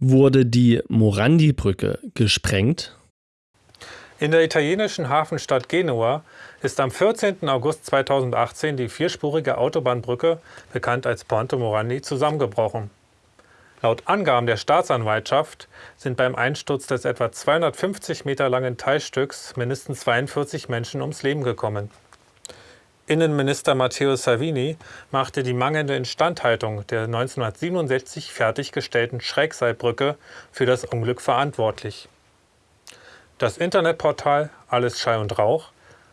Wurde die Morandi-Brücke gesprengt? In der italienischen Hafenstadt Genua ist am 14. August 2018 die vierspurige Autobahnbrücke, bekannt als Ponte Morandi, zusammengebrochen. Laut Angaben der Staatsanwaltschaft sind beim Einsturz des etwa 250 Meter langen Teilstücks mindestens 42 Menschen ums Leben gekommen. Innenminister Matteo Salvini machte die mangelnde Instandhaltung der 1967 fertiggestellten Schrägseilbrücke für das Unglück verantwortlich. Das Internetportal Alles Schall und Rauch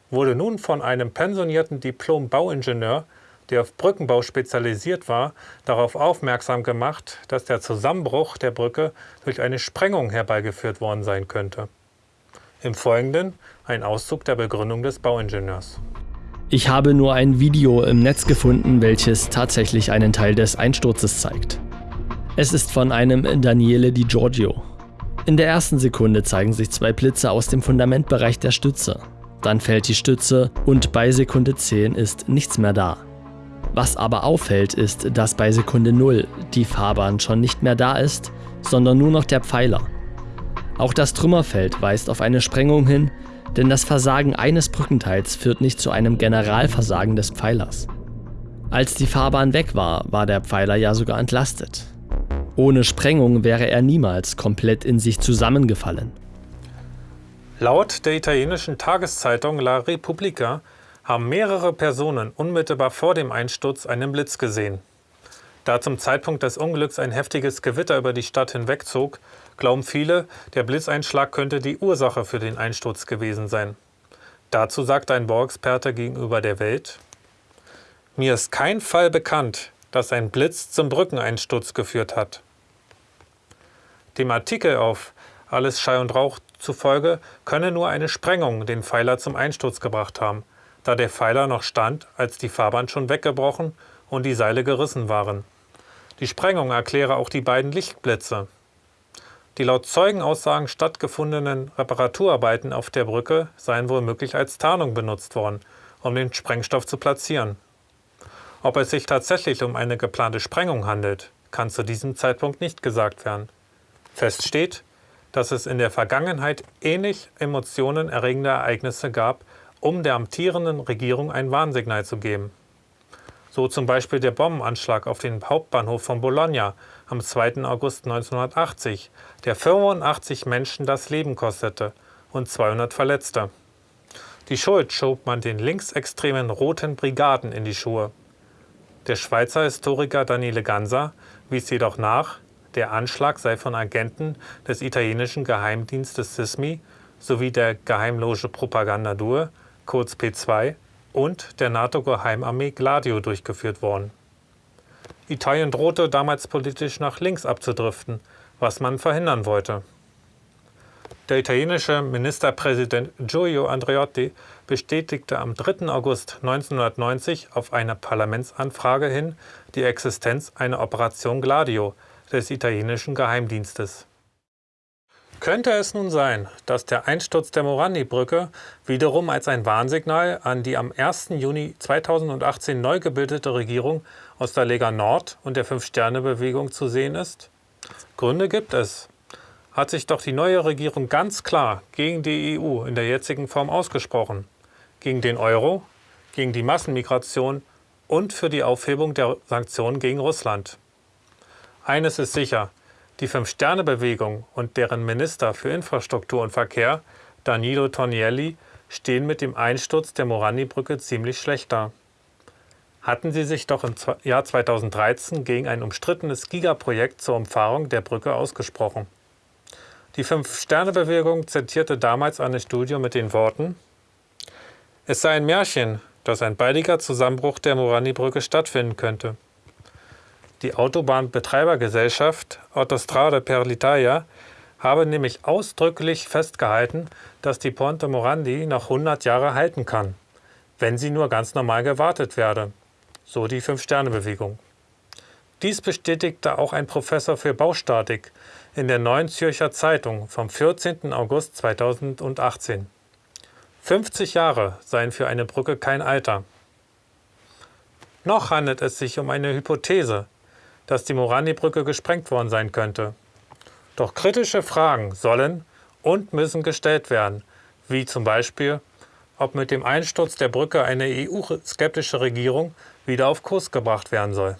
wurde nun von einem pensionierten Diplom-Bauingenieur, der auf Brückenbau spezialisiert war, darauf aufmerksam gemacht, dass der Zusammenbruch der Brücke durch eine Sprengung herbeigeführt worden sein könnte. Im Folgenden ein Auszug der Begründung des Bauingenieurs. Ich habe nur ein Video im Netz gefunden, welches tatsächlich einen Teil des Einsturzes zeigt. Es ist von einem Daniele Di Giorgio. In der ersten Sekunde zeigen sich zwei Blitze aus dem Fundamentbereich der Stütze. Dann fällt die Stütze und bei Sekunde 10 ist nichts mehr da. Was aber auffällt, ist, dass bei Sekunde 0 die Fahrbahn schon nicht mehr da ist, sondern nur noch der Pfeiler. Auch das Trümmerfeld weist auf eine Sprengung hin, denn das Versagen eines Brückenteils führt nicht zu einem Generalversagen des Pfeilers. Als die Fahrbahn weg war, war der Pfeiler ja sogar entlastet. Ohne Sprengung wäre er niemals komplett in sich zusammengefallen. Laut der italienischen Tageszeitung La Repubblica haben mehrere Personen unmittelbar vor dem Einsturz einen Blitz gesehen. Da zum Zeitpunkt des Unglücks ein heftiges Gewitter über die Stadt hinwegzog, glauben viele, der Blitzeinschlag könnte die Ursache für den Einsturz gewesen sein. Dazu sagt ein Bauexperte gegenüber der Welt, mir ist kein Fall bekannt, dass ein Blitz zum Brückeneinsturz geführt hat. Dem Artikel auf Alles Schall und Rauch zufolge könne nur eine Sprengung den Pfeiler zum Einsturz gebracht haben, da der Pfeiler noch stand, als die Fahrbahn schon weggebrochen und die Seile gerissen waren. Die Sprengung erkläre auch die beiden Lichtblitze. Die laut Zeugenaussagen stattgefundenen Reparaturarbeiten auf der Brücke seien womöglich als Tarnung benutzt worden, um den Sprengstoff zu platzieren. Ob es sich tatsächlich um eine geplante Sprengung handelt, kann zu diesem Zeitpunkt nicht gesagt werden. Fest steht, dass es in der Vergangenheit ähnlich emotionenerregende Ereignisse gab, um der amtierenden Regierung ein Warnsignal zu geben. So zum Beispiel der Bombenanschlag auf den Hauptbahnhof von Bologna am 2. August 1980, der 85 Menschen das Leben kostete und 200 Verletzte. Die Schuld schob man den linksextremen Roten Brigaden in die Schuhe. Der Schweizer Historiker Daniele Ganser wies jedoch nach, der Anschlag sei von Agenten des italienischen Geheimdienstes SISMI sowie der Geheimloge Propaganda Due, kurz P2, und der NATO-Geheimarmee Gladio durchgeführt worden. Italien drohte damals politisch nach links abzudriften, was man verhindern wollte. Der italienische Ministerpräsident Giulio Andreotti bestätigte am 3. August 1990 auf eine Parlamentsanfrage hin die Existenz einer Operation Gladio des italienischen Geheimdienstes. Könnte es nun sein, dass der Einsturz der Morandi-Brücke wiederum als ein Warnsignal an die am 1. Juni 2018 neu gebildete Regierung aus der Lega Nord und der Fünf-Sterne-Bewegung zu sehen ist? Gründe gibt es. Hat sich doch die neue Regierung ganz klar gegen die EU in der jetzigen Form ausgesprochen. Gegen den Euro, gegen die Massenmigration und für die Aufhebung der Sanktionen gegen Russland. Eines ist sicher, die Fünf-Sterne-Bewegung und deren Minister für Infrastruktur und Verkehr, Danilo Tonielli, stehen mit dem Einsturz der Morandi-Brücke ziemlich schlecht da. Hatten sie sich doch im Jahr 2013 gegen ein umstrittenes Gigaprojekt zur Umfahrung der Brücke ausgesprochen. Die Fünf-Sterne-Bewegung zitierte damals eine Studie mit den Worten Es sei ein Märchen, dass ein baldiger Zusammenbruch der Morandi-Brücke stattfinden könnte. Die Autobahnbetreibergesellschaft Autostrade per l'Italia habe nämlich ausdrücklich festgehalten, dass die Ponte Morandi noch 100 Jahre halten kann, wenn sie nur ganz normal gewartet werde, so die Fünf-Sterne-Bewegung. Dies bestätigte auch ein Professor für Baustatik in der Neuen Zürcher Zeitung vom 14. August 2018. 50 Jahre seien für eine Brücke kein Alter. Noch handelt es sich um eine Hypothese, dass die Morandi-Brücke gesprengt worden sein könnte. Doch kritische Fragen sollen und müssen gestellt werden, wie zum Beispiel, ob mit dem Einsturz der Brücke eine EU-skeptische Regierung wieder auf Kurs gebracht werden soll.